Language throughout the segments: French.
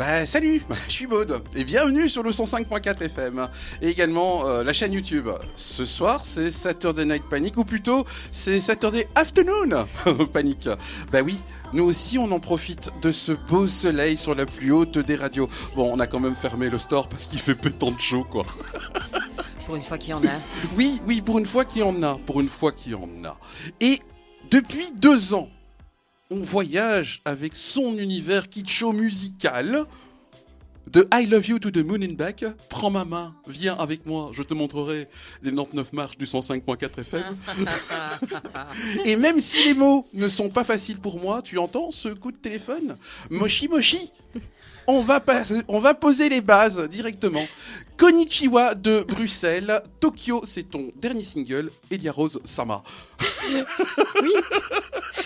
Bah salut, je suis Maud et bienvenue sur le 105.4 FM et également euh, la chaîne YouTube. Ce soir c'est Saturday Night Panic ou plutôt c'est Saturday Afternoon Panic. Bah oui, nous aussi on en profite de ce beau soleil sur la plus haute des radios. Bon, on a quand même fermé le store parce qu'il fait pétant de chaud quoi. Pour une fois qu'il y en a. Oui, oui, pour une fois qu'il y en a, pour une fois qu'il y en a. Et depuis deux ans, on voyage avec son univers kitscho musical. De I Love You to the Moon and Back, prends ma main, viens avec moi, je te montrerai les 99 marches du 105.4 FM. Et même si les mots ne sont pas faciles pour moi, tu entends ce coup de téléphone? Moshi Moshi on va, on va poser les bases directement. Konnichiwa de Bruxelles, Tokyo, c'est ton dernier single, Elia Rose Sama. oui,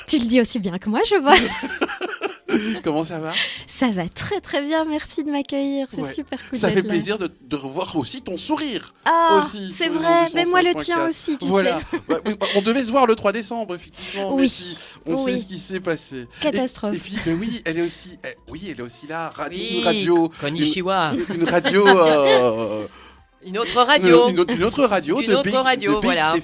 tu le dis aussi bien que moi, je vois. Comment ça va? Ça va très très bien, merci de m'accueillir, c'est super cool. Ça fait plaisir de, revoir aussi ton sourire. Ah, c'est vrai, mais moi le tien aussi, tu voilà. sais. Bah, on devait se voir le 3 décembre, effectivement. Oui. on sait ce qui s'est passé. Catastrophe. Et, puis, mais oui, elle est aussi, eh, oui, elle est aussi là, radio, une radio. Konnichiwa. Une, radio. Euh, une autre radio. Une, autre radio une autre radio, voilà.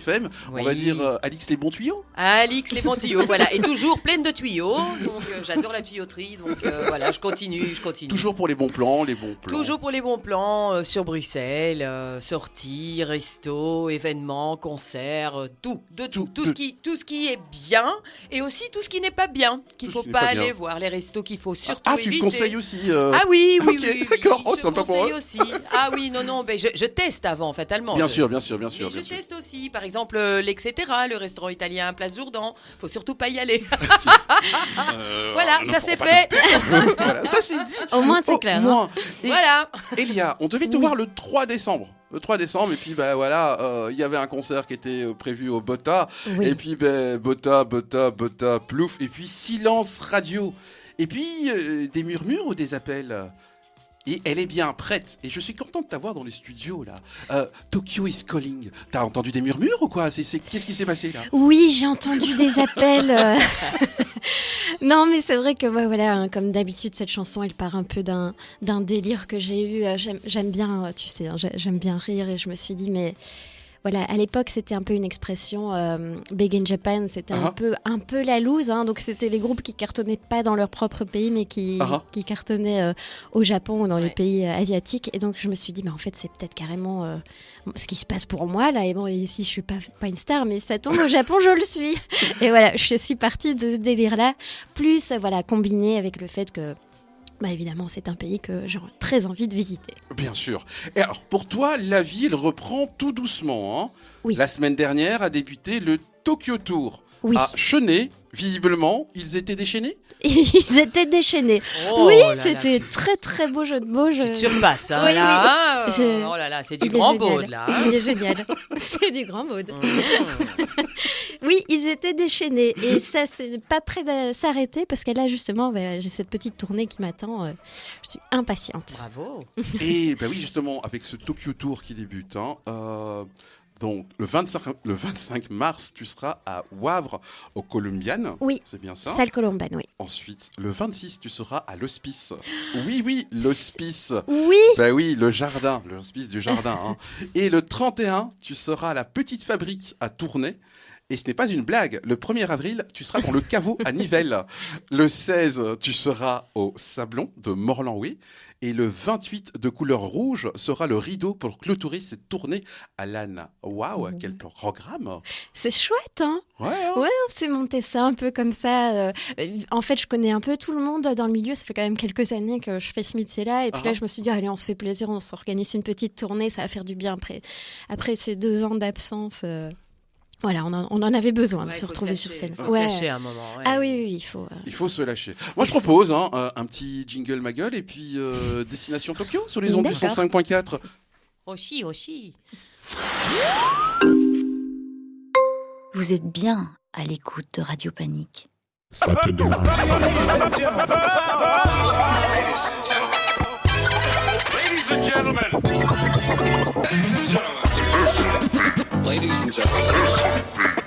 On va dire euh, Alix les bons tuyaux. Alix les bons tuyaux, voilà. Et toujours pleine de tuyaux. Donc euh, j'adore la tuyauterie. Donc euh, voilà, je continue, je continue. Toujours pour les bons plans, les bons plans. Toujours pour les bons plans sur Bruxelles, sorties, resto, événements, concerts, tout, de tout, tout, ce qui, tout ce qui est bien et aussi tout ce qui n'est pas bien, qu'il faut pas, aller voir, les restos qu'il faut surtout ah, éviter. Ah, tu conseilles aussi. Ah oui, oui, oui, oui, D'accord, oh, aussi. Ah oui, non, non, ben, je, je teste avant, fatalement. Bien sûr, bien sûr, bien sûr. je teste aussi, par exemple, euh, l'Etc. le restaurant italien Place Jourdan. Faut surtout pas y aller. Euh, voilà, ça c'est fait. voilà, ça c'est dit. Au moins c'est clair. Hein. voilà. Elia, on devait te voir le 3 décembre le 3 décembre et puis ben voilà euh, il y avait un concert qui était prévu au Bota et puis ben Bota Bota Bota plouf et puis silence radio et puis des murmures ou des appels? Et elle est bien prête. Et je suis content de t'avoir dans les studios là. Euh, Tokyo is calling. T'as entendu des murmures ou quoi? C'est qu'est-ce qui s'est passé là? Oui, j'ai entendu des appels. Euh. non, mais c'est vrai que voilà, hein, comme d'habitude, cette chanson, elle part un peu d'un délire que j'ai eu. Euh, j'aime bien, tu sais, hein, j'aime bien rire et je me suis dit mais voilà, à l'époque, c'était un peu une expression euh, big in Japan, c'était un, uh-huh. peu, un peu la loose. Hein, donc, c'était les groupes qui cartonnaient pas dans leur propre pays, mais qui, uh-huh. qui cartonnaient euh, au Japon ou dans les pays euh, asiatiques. Et donc, je me suis dit, mais en fait, c'est peut-être carrément ce qui se passe pour moi, là. Et bon, ici, je suis pas, pas une star, mais ça tombe au Japon, je le suis. Et voilà, je suis partie de ce délire-là, plus, voilà, combiné avec le fait que bah évidemment, c'est un pays que j'ai très envie de visiter. Bien sûr. Et alors, pour toi, la ville reprend tout doucement. Hein oui. La semaine dernière a débuté le Tokyo Tour oui. à Chenet. Visiblement, ils étaient déchaînés Ils étaient déchaînés. Oh oui, c'était très très beau jeu de mots. Je... Tu surpasses, hein, oui, là. Oui. Oh là là, c'est du grand mode, là. Il est génial. c'est du grand mode. Mmh. oui, ils étaient déchaînés. Et ça, c'est pas prêt de s'arrêter parce que là, justement, bah, j'ai cette petite tournée qui m'attend. Euh, je suis impatiente. Bravo. Et ben oui, justement, avec ce Tokyo Tour qui débute, hein, euh, donc, le 25, le 25 mars, tu seras à Wavre, au Columbian. Oui. C'est bien ça Salle Columban, oui. Ensuite, le 26, tu seras à l'hospice. Oui, oui, l'hospice. Oui. Ben oui, le jardin, l'hospice du jardin. Hein. Et le 31, tu seras à la petite fabrique à Tournai. Et ce n'est pas une blague. Le 1er avril, tu seras dans le caveau à Nivelles. Le 16, tu seras au Sablon de Morlan-Oui. Et le 28 de couleur rouge sera le rideau pour clôturer cette tournée à l'âne. Waouh, quel programme C'est chouette, hein Ouais, hein ouais on s'est monté ça un peu comme ça. Euh, en fait, je connais un peu tout le monde dans le milieu. Ça fait quand même quelques années que je fais ce métier-là. Et puis là, ah. je me suis dit, allez, on se fait plaisir, on s'organise une petite tournée, ça va faire du bien après, après ces deux ans d'absence. Euh. Voilà, on en, avait besoin de se retrouver sur scène. Il faut se lâcher à un moment. Ah oui, oui, il faut. Euh. Il faut se lâcher. Moi, je propose hein, un petit jingle ma gueule et puis euh, Destination Tokyo sur les ondes du 105.4. Aussi, aussi. Vous êtes bien à l'écoute de Radio Panique. Ladies and gentlemen. Ladies and gentlemen. ladies and gentlemen.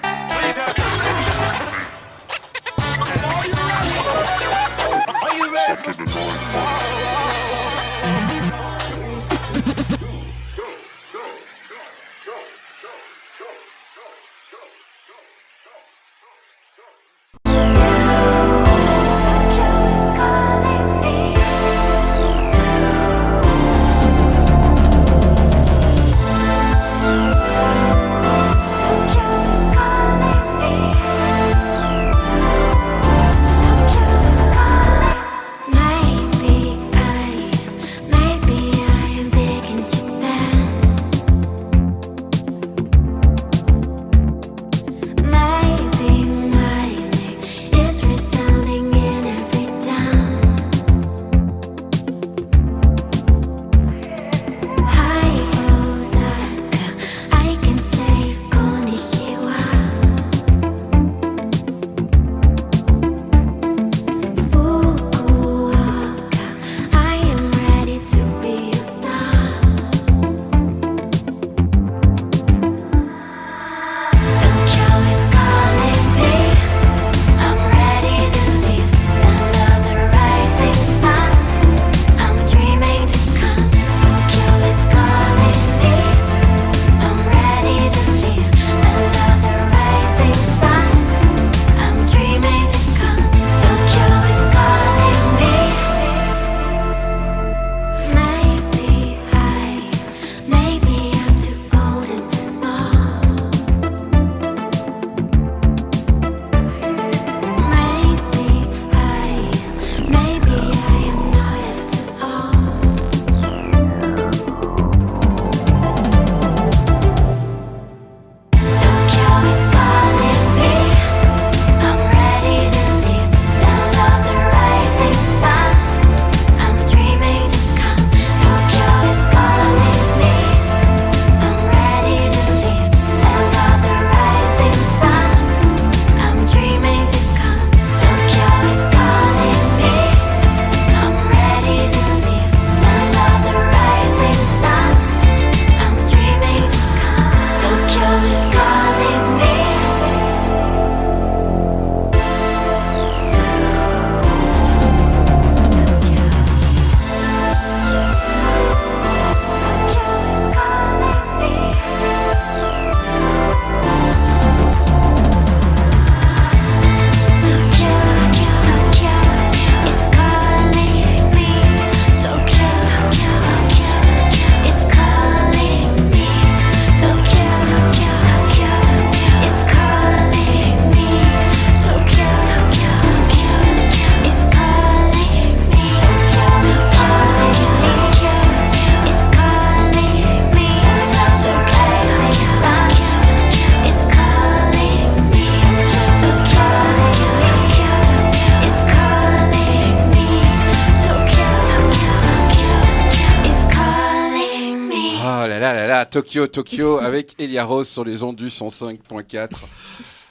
Tokyo, Tokyo avec Elia Rose sur les ondes du 105.4.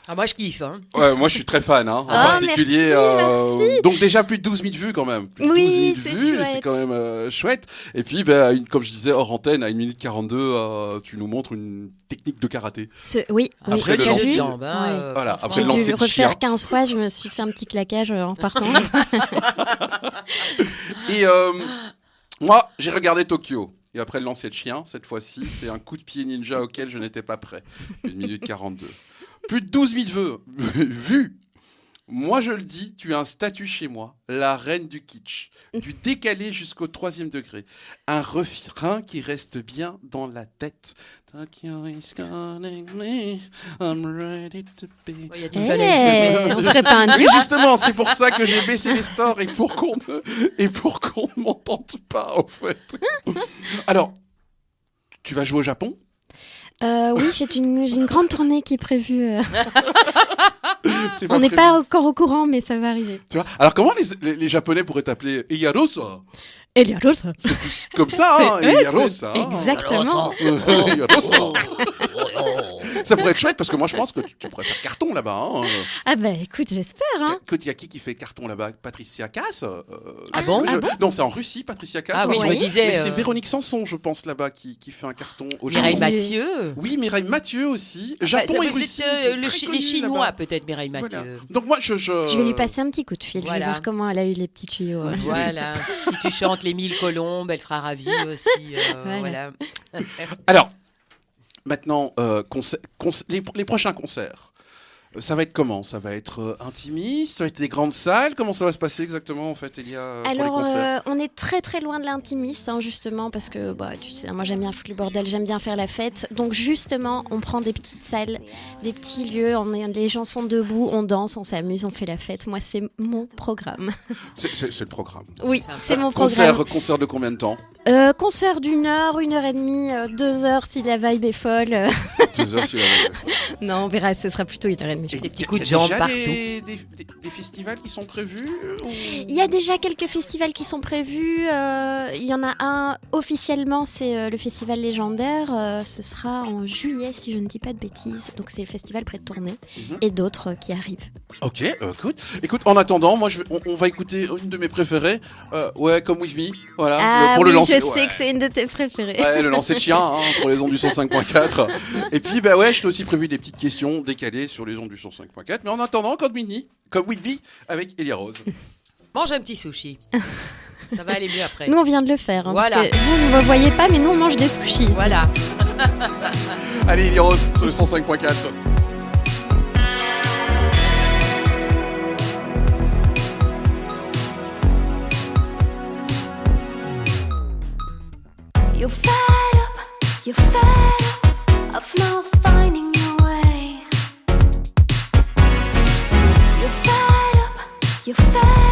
Ah, moi, je kiffe. Hein. Ouais, moi je suis très fan, hein, en Ah, particulier. merci, euh, merci. donc déjà plus de 12 000 vues quand même. Plus de Oui, 12 000 c'est vues, chouette. c'est quand même euh, chouette. Et puis, ben, une, comme je disais, hors antenne, à 1 minute 42, euh, tu nous montres une technique de karaté. Ce- oui, oui, Après le j'ai lancer jambes. Hein, euh, Voilà, après le lancer refaire chien. 15 fois, je me suis fait un petit claquage en partant. Et euh, moi, j'ai regardé Tokyo. Et après le lancer de chien, cette fois-ci, c'est un coup de pied ninja auquel je n'étais pas prêt. 1 minute 42. Plus de 12 000 vues. Moi, je le dis, tu as un statut chez moi, la reine du kitsch, du décalé jusqu'au troisième degré. Un refrain qui reste bien dans la tête. Tokyo is calling me, I'm ready to be. Il y a du Eh, soleil. on pas un Oui, justement, c'est pour ça que j'ai baissé les stores et pour qu'on ne, et pour qu'on ne m'entende pas, en fait. Alors, tu vas jouer au Japon? Euh, Oui, j'ai une, grande tournée qui est prévue. euh. On n'est pas encore au courant, mais ça va arriver. Tu vois Alors, comment les, les, les Japonais pourraient t'appeler Eyarosa? Eliarosa C'est plus comme ça, hein, Eyarosa. Exactement. Eyarosa. Ça pourrait être chouette parce que moi, je pense que tu, tu pourrais faire carton là-bas. Hein. Ah bah écoute, j'espère. Hein. Il y a qui qui fait carton là-bas? Patricia Cass euh, Ah bon? je- Ah Non, c'est en Russie, Patricia Cass. Ah oui, je me Oui. disais. Mais c'est euh, Véronique Sanson, je pense, là-bas, qui, qui fait un carton au Mireille Japon. Mathieu. Oui, Mireille Mathieu aussi. Bah, Japon et Russie. euh, le très chi- connu les Chinois, peut-être, Mireille Mathieu. Voilà. Donc moi, je... Je, Je vais lui passer un petit coup de fil. Je vais voir comment elle a eu les petits tuyaux. euh. Voilà, si tu chantes les mille colombes, elle sera ravie aussi. euh, Voilà. voilà. Alors, maintenant, euh, les, les prochains concerts. euh, Ça va être comment? Ça va être euh, intimiste? Ça va être des grandes salles? Comment ça va se passer exactement, en fait, Elia, euh, pour les Alors, euh, on est très très loin de l'intimiste, hein, justement, parce que bah, tu sais, moi j'aime bien foutre le bordel, j'aime bien faire la fête. Donc, justement, on prend des petites salles, des petits lieux, on est, les gens sont debout, on danse, on s'amuse, on fait la fête. Moi, c'est mon programme. C'est le programme. Oui, c'est mon programme. Concert, concert de combien de temps? Euh, concert d'une heure, une heure et demie, euh, deux heures si la vibe est folle. Euh, Deux heures sur la non, on verra, ce sera plutôt une heure et demie. je Et pense. Des petits y a- coups de y a jambe déjà partout. Des, des, des- des festivals qui sont prévus ou- Il y a déjà quelques festivals qui sont prévus. euh, il y en a un officiellement, c'est euh, le festival légendaire. euh, ce sera en juillet, si je ne dis pas de bêtises. Donc c'est le festival près de Tournai. Mhm. Et d'autres euh, qui arrivent. Ok, euh, écoute, écoute, en attendant, moi, je vais- on, on va écouter une de mes préférées. Euh, ouais, comme With Me, voilà, ah le- pour oui, le lancer. Je ouais. sais que c'est une de tes préférées. Ouais, le lancer de chien hein, pour les ondes du 105.4. Et puis, bah ouais, je t'ai aussi prévu des petites questions décalées sur les ondes du 105.4. Mais en attendant, comme Mini, comme Whitby, avec Elia Rose. Mange un petit sushi. Ça va aller mieux après. Nous, on vient de le faire. hein, Voilà. parce que vous ne me voyez pas, mais nous, on mange des sushis. Voilà. Allez, Elia Rose sur le 105.4. You're fed up, you're fed up of not finding your way. You're fed up, you're fed up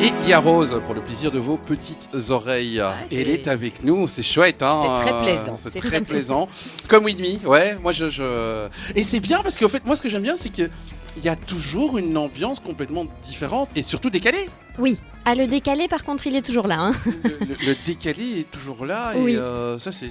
Et il y a Rose pour le plaisir de vos petites oreilles. Et elle est avec nous, c'est chouette. Hein C'est très plaisant, C'est très, très plaisant. Comme With Me, ouais. Moi, je, je- Et c'est bien parce qu'en fait, moi, ce que j'aime bien, c'est que. Il y a toujours une ambiance complètement différente et surtout décalée. Oui. Ah, le décalé, par contre, il est toujours là. hein. Le, le- le décalé est toujours là Oui. et euh, ça, c'est.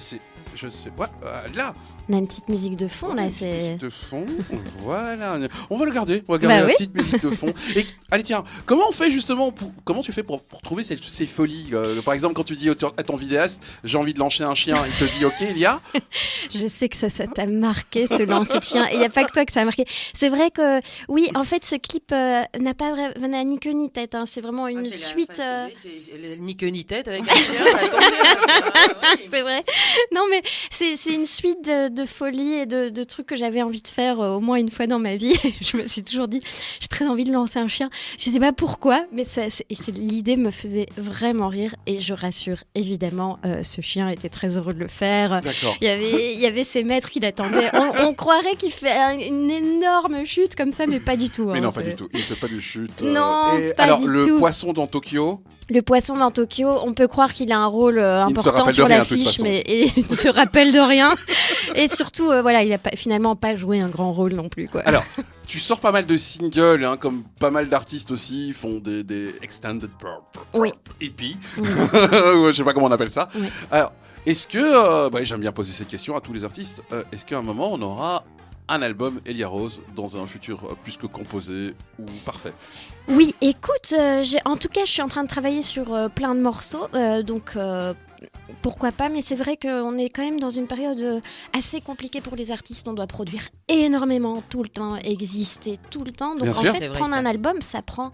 Je sais. Ouais, euh, là, On a une petite musique de fond, là. C'est. musique de fond, voilà. On va le garder, on va garder Bah la oui. petite musique de fond. Et allez tiens, comment on fait justement pour, comment tu fais pour, pour trouver ces, ces folies euh, Par exemple, quand tu dis à ton vidéaste, j'ai envie de lancer un chien, il te dit OK, il y a. Je sais que ça, ça t'a marqué, ce lancer de chien. Et il n'y a pas que toi que ça a marqué. C'est vrai que, oui, en fait, ce clip euh, n'a pas n'a ni queue ni tête. hein. C'est vraiment une Ah, c'est la- suite. enfin, euh, Ni queue ni tête avec un chien, ça tombe bien, ça. Oui. C'est vrai. Non, mais c'est c'est une suite de, de folies et de, de trucs que j'avais envie de faire euh, au moins une fois dans ma vie. je me suis toujours dit, j'ai très envie de lancer un chien. Je sais pas pourquoi, mais ça, c'est- c'est- l'idée me faisait vraiment rire. Et je rassure, évidemment, euh, ce chien était très heureux de le faire. D'accord. Il y avait, il y avait ses maîtres qui l'attendaient. On, on croirait qu'il fait un- une énorme chute comme ça, mais pas du tout. Mais hein. non, pas du tout. Il fait pas de chute. Non, Et pas alors, du le tout. poisson dans Tokyo. Le poisson dans Tokyo, on peut croire qu'il a un rôle euh, important sur l'affiche, mais et il ne se rappelle de rien. Et surtout, euh, voilà, il a pas, finalement pas joué un grand rôle non plus. Quoi. Alors, tu sors pas mal de singles, hein, comme pas mal d'artistes aussi font des, des extended Oui. EP. Oui. Je sais pas comment on appelle ça. Oui. Alors, est-ce que, euh, bah, j'aime bien poser ces questions à tous les artistes, est-ce qu'à un moment on aura un album Elia Rose dans un futur plus que composé ou parfait? Oui, écoute, euh, en tout cas, je suis en train de travailler sur euh, plein de morceaux, euh, donc euh, pourquoi pas, mais c'est vrai qu'on est quand même dans une période assez compliquée pour les artistes. On doit produire énormément tout le temps, exister tout le temps. Donc Bien en sûr. fait, C'est vrai, prendre ça. un album, ça prend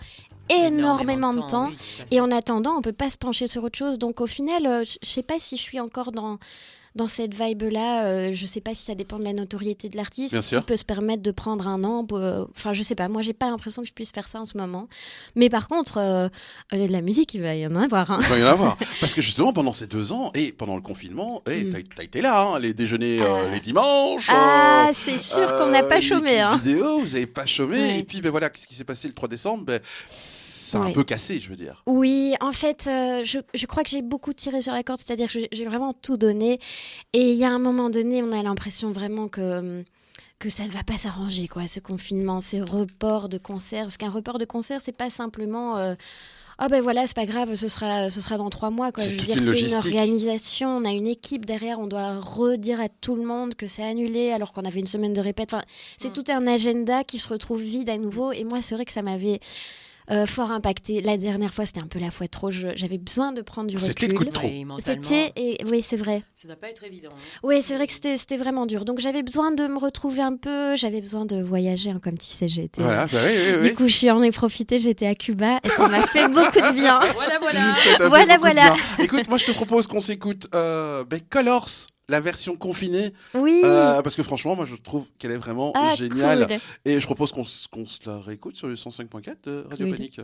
énormément, de temps. oui. Et en attendant, on peut pas se pencher sur autre chose. Donc au final, euh, je je sais pas si je suis encore dans dans cette vibe-là. Euh, je sais pas si ça dépend de la notoriété de l'artiste. Sûr. Qui peut se permettre de prendre un an. euh, Enfin, je sais pas. Moi, j'ai pas l'impression que je puisse faire ça en ce moment. Mais par contre, euh, euh, de la musique, il va y en avoir. hein. Il va y en avoir. Parce que justement, pendant ces deux ans, et pendant le confinement, et Mm. t'as, t'as été là, hein, les déjeuners euh, Ah. les dimanches. Ah, c'est sûr qu'on n'a pas chômé. Hein. vidéo, vous avez pas chômé. Et puis, ben voilà, qu'est-ce qui s'est passé le 3 décembre? Ben, Ça a un peu cassé, je veux dire. Oui, en fait, euh, je, je crois que j'ai beaucoup tiré sur la corde, c'est-à-dire que j'ai- vraiment tout donné. Et il y a un moment donné, on a l'impression vraiment que, que ça ne va pas s'arranger, quoi, ce confinement, ces reports de concerts. Parce qu'un report de concert, c'est pas simplement. euh, Ah ben voilà, c'est pas grave, ce sera, ce sera dans trois mois. Quoi. C'est Je veux toute dire, une c'est organisation, on a une équipe derrière, on doit redire à tout le monde que c'est annulé alors qu'on avait une semaine de répète. Enfin, c'est Mm. tout un agenda qui se retrouve vide à nouveau. Et moi, c'est vrai que ça m'avait euh, fort impacté. La dernière fois, c'était un peu la fois trop. Je- J'avais besoin de prendre du C'était recul. le coup de trop. Oui, C'était et oui, c'est vrai. ça doit pas être évident. hein. Oui, c'est vrai que c'était c'était vraiment dur. Donc j'avais besoin de me retrouver un peu. J'avais besoin de voyager, hein, comme tu sais, j'ai été. Voilà, bah oui, oui, oui. Du coup, je suis en ai profité. J'étais à Cuba et ça m'a fait beaucoup de bien. Voilà, voilà. Voilà, voilà. Écoute, moi je te propose qu'on s'écoute euh, ben, Colors, la version confinée, Oui. euh, parce que franchement, moi je trouve qu'elle est vraiment ah, géniale. cool. Et je propose qu'on se la réécoute sur le 105.4 de Radio Oui. Panique.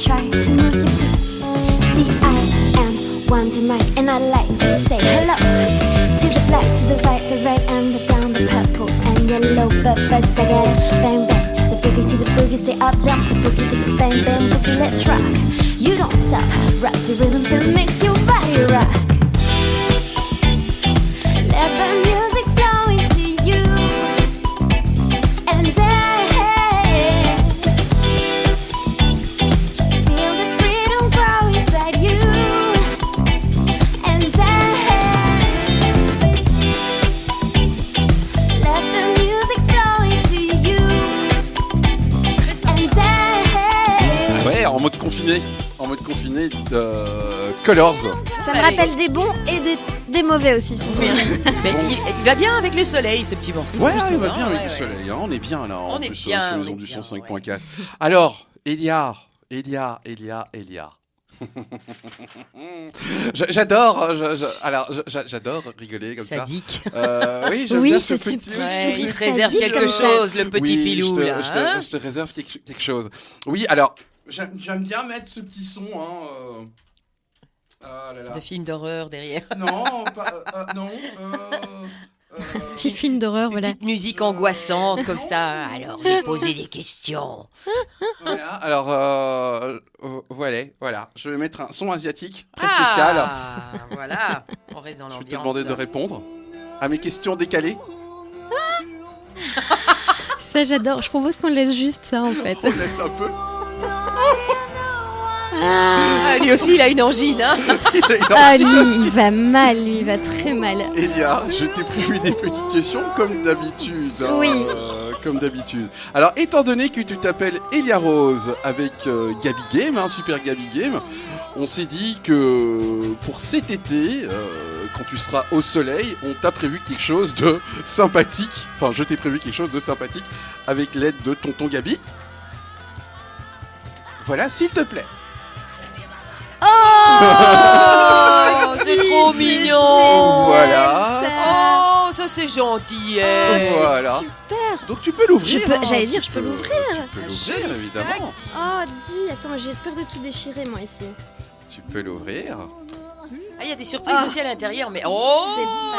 Try to move your feet. See, I am Wonder Mike, and I like to say hello to the black, to the right, the red, and the brown, the purple, and yellow. But first I gotta bang bang the boogie to the boogie. Say up jump the boogie to the bang bang boogie. Let's rock. You don't stop, rock the rhythm till it makes your body rock. Colors. Ça me rappelle des bons et des, des mauvais aussi, souvent. Mais il, il va bien avec le soleil, ce petit morceau. Ouais, il va bien hein, avec ouais, le ouais. soleil. hein, On est bien là. en On est plus, bien, Sur on les ondes du bien, 105.4. Alors, Elia, Elia, Elia, Elia. J'a- J'adore, je- alors j'a- j'adore rigoler comme ça. Sadique. Euh, oui, Oui, bien ce petit. Ouais, il te Sadique, réserve quelque ça. chose, le petit Oui, filou, je te, là. je te- hein je te réserve quelque, quelque chose. Oui, alors, j'aime j'aime bien mettre ce petit son. Hein, euh, Ah là là. de film d'horreur derrière. Non, pas, euh, euh, non. euh, euh, Petit film d'horreur, voilà. petite musique angoissante comme ça. Alors, je vais poser des questions. Voilà, alors voilà, voilà. Je vais mettre un son asiatique très spécial. Ah, voilà. On reste dans Je vais te demander de répondre à mes questions décalées. Ça, j'adore. Je propose qu'on laisse juste ça, en fait. On laisse un peu. Ah, lui aussi, il a une angine. Hein Ah, lui, il va mal, lui, il va très mal. Elia, je t'ai prévu des petites questions comme d'habitude. hein, Oui. euh, comme d'habitude. Alors, étant donné que tu t'appelles Elia Rose avec euh, Gabi Game, hein, Super Gabi Game, on s'est dit que pour cet été, euh, quand tu seras au soleil, on t'a prévu quelque chose de sympathique. Enfin, je t'ai prévu quelque chose de sympathique avec l'aide de tonton Gabi. Voilà, s'il te plaît. Oh, c'est trop mignon. Voilà. Oh, ça c'est gentil. eh. Voilà. Super. Donc tu peux l'ouvrir. Je peux- hein, j'allais tu dire, je peux l'ouvrir. Tu peux l'ouvrir, Joli évidemment. Oh, dis, attends, j'ai peur de tout déchirer, moi, ici. Tu peux l'ouvrir. Ah, il y a des surprises Ah. aussi à l'intérieur, mais oh,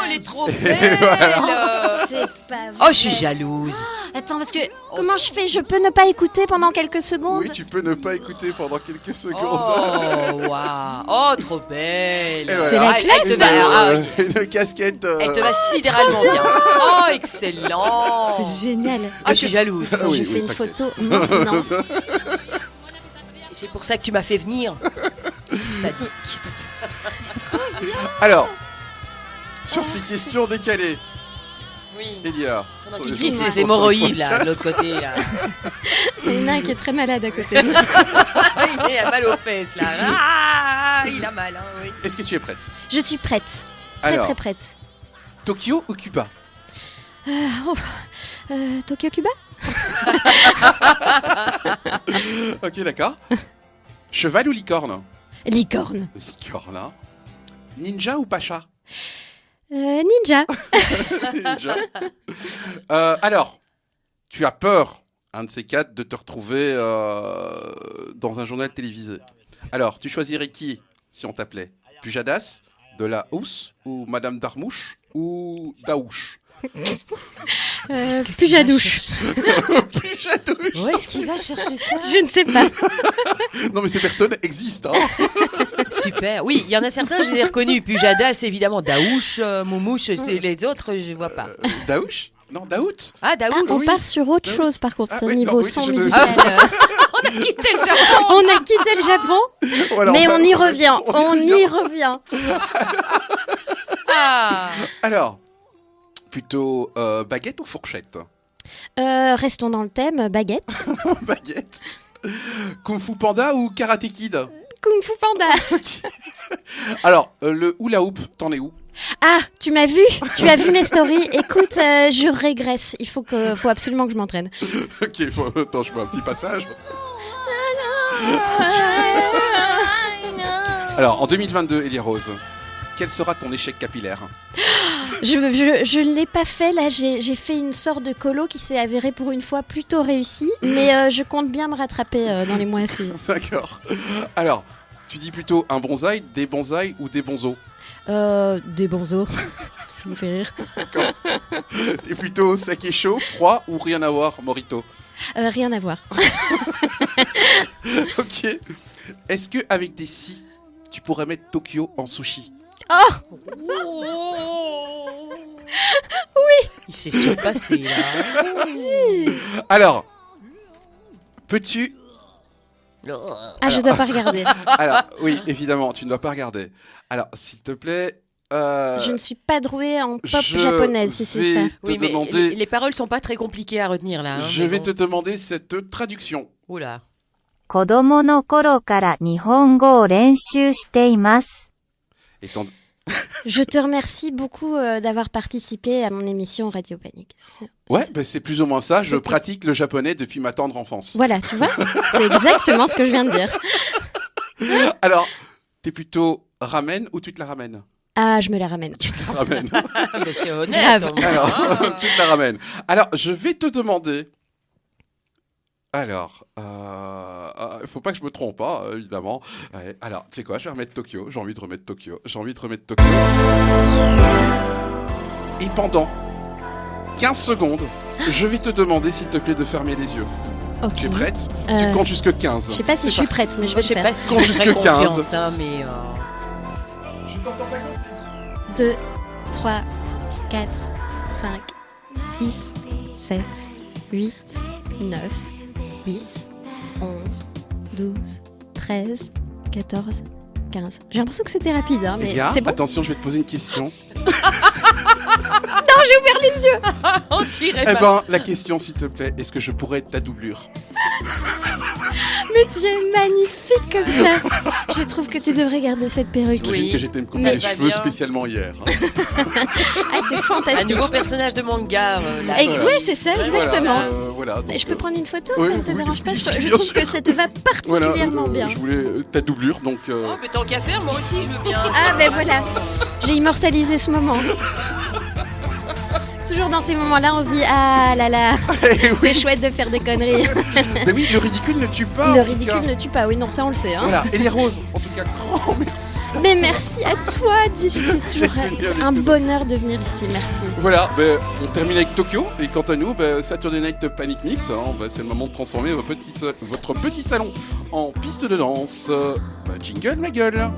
elle est trop Voilà. belle. C'est pas vrai. Oh, je suis jalouse. Attends, parce que comment je fais? Je peux ne pas écouter pendant quelques secondes? Oui, tu peux ne pas écouter pendant quelques secondes. Oh, waouh. Oh, trop belle. Voilà. C'est la Ah, elle- elle te Une, va, ah, euh, une casquette. euh, elle te va sidéralement bien. Oh, excellent. C'est génial. Ah, je suis jalouse. Attends, oui, fait une photo maintenant. C'est pour ça que tu m'as fait venir. Sadique. Alors, sur ces questions décalées, Oui. Elia. Pendant sur qu'il les dit ses hémorroïdes, là, 105.4, de l'autre côté, là. Il y en a un qui est très malade à côté. Il a mal aux fesses, là. Ah, il a mal, hein, oui. Est-ce que tu es prête? Je suis prête. Très Alors, très prête. Tokyo ou Cuba? Oh, euh, Tokyo Cuba? Ok, d'accord. Cheval ou licorne? Licorne. Licorne, hein. Ninja ou Pacha Euh, ninja. Ninja. Euh, alors, tu as peur, un de ces quatre, de te retrouver euh, dans un journal télévisé. Alors, tu choisirais qui si on t'appelait? Pujadas, de la Housse ou Madame Darmouche ou Daouche? Euh, Pujadouche. Pujadouche Où est-ce qu'il va chercher ça Je ne sais pas. Non mais ces personnes existent. Hein Super. Oui, il y en a certains, je les ai reconnus. Pujadas, évidemment. Daouche, euh, Moumouche, c'est les autres, je vois pas. Euh, Daouche? Non, Daout? Ah, Ah, Daouche. on part sur autre Ah, chose par contre, Ah, au oui, niveau non, oui, son je ne- musical. on a quitté le Japon. On a quitté le Japon, Voilà, mais on y revient. On y revient. Ah. Alors, plutôt euh, baguette ou fourchette? Euh, restons dans le thème baguette. Baguette. Kung Fu Panda ou Karate Kid? Kung Fu Panda. Alors, euh, le hula hoop, t'en es où? Ah, tu m'as vu Tu as vu mes stories Écoute, euh, je régresse. Il faut, que, faut absolument que je m'entraîne. Ok, faut... attends, je fais un petit passage. Alors, en 2022, Elie Rose, quel sera ton échec capillaire Je je, je ne l'ai pas fait là, j'ai fait une sorte de colo qui s'est avérée pour une fois plutôt réussie, mais euh, je compte bien me rattraper euh, dans les mois à suivre. D'accord. Alors, tu dis plutôt un bonsaï, des bonsaïs ou des bonzos Euh, des bonzos. Ça me fait rire. T'es plutôt sec et chaud, froid ou rien à voir, Morito Euh, rien à voir. Ok. Est-ce que avec des si, tu pourrais mettre Tokyo en sushi Il s'est surpassé là. Alors, peux-tu Ah, je dois pas regarder. Alors, oui, évidemment, tu ne dois pas regarder. Alors, s'il te plaît. euh, Je ne suis pas douée en pop japonaise, si c'est ça. Oui, mais demander- les, les paroles sont pas très compliquées à retenir là. hein, je vais bon. te demander cette traduction. Oula. Étant- Je te remercie beaucoup euh, d'avoir participé à mon émission Radio Panique. Ouais, c'est- ben, c'est plus ou moins ça. Je pratique le japonais depuis ma tendre enfance. Voilà, tu vois C'est exactement ce que je viens de dire. Alors, t'es plutôt ramen ou tu te la ramènes Ah, je me la ramène. Tu te la ramènes. Mais c'est honnête. Alors, hein. tu te la ramènes. Alors, je vais te demander. Alors, euh, euh, faut pas que je me trompe, hein, évidemment. Ouais, alors, tu sais quoi, je vais remettre Tokyo. J'ai envie de remettre Tokyo. J'ai envie de remettre Tokyo. Et pendant 15 secondes, je vais te demander, s'il te plaît, de fermer les yeux. Ok. Tu es prête? Tu Euh, comptes jusque 15. Je sais pas si je suis prête, mais je vais je le sais faire. pas si Compte jusque 15. confiance, hein, mais. euh, Je t'entends pas compter. 2, 3, 4, 5, 6, 7, 8, 9, 10, 11, 12, 13, 14, 15. J'ai l'impression que c'était rapide, hein, mais c'est bon attention, je vais te poser une question. On dirait Eh pas. ben, la question, s'il te plaît, est-ce que je pourrais être ta doublure? Mais tu es magnifique comme ça Je trouve que tu devrais garder cette perruque. J'imagine Oui, que j'étais me couper ça les va cheveux bien. spécialement hier. hein. Ah, c'est Un fantastique nouveau personnage de manga. euh, là. Oui, c'est ça, exactement. Voilà, euh, voilà, donc, Je peux euh, prendre une photo, oui, ça ne te oui, dérange pas Je, trouve sûr. que ça te va voilà, particulièrement euh, bien. Je voulais ta doublure, donc. euh, Oh, mais tant qu'à faire, moi aussi, je veux bien. Ah, ben voilà J'ai immortalisé ce moment. Toujours dans ces moments-là, on se dit Ah là là, eh oui, c'est chouette de faire des conneries. mais oui, le ridicule ne tue pas. Le ridicule cas. ne tue pas, oui, non, ça on le sait. Hein. Voilà, et les roses, en tout cas, grand merci. Mais merci à toi, dis, c'est toujours un bonheur de venir ici, merci. Voilà, ben, on termine avec Tokyo, et quant à nous, ben, Saturday Night Panic Mix, hein, ben, c'est le moment de transformer votre petit, sa- votre petit salon en piste de danse. Euh, jingle, ma gueule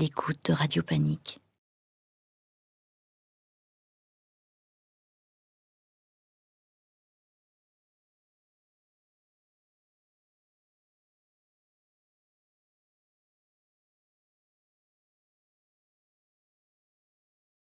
l'écoute de Radio Panique.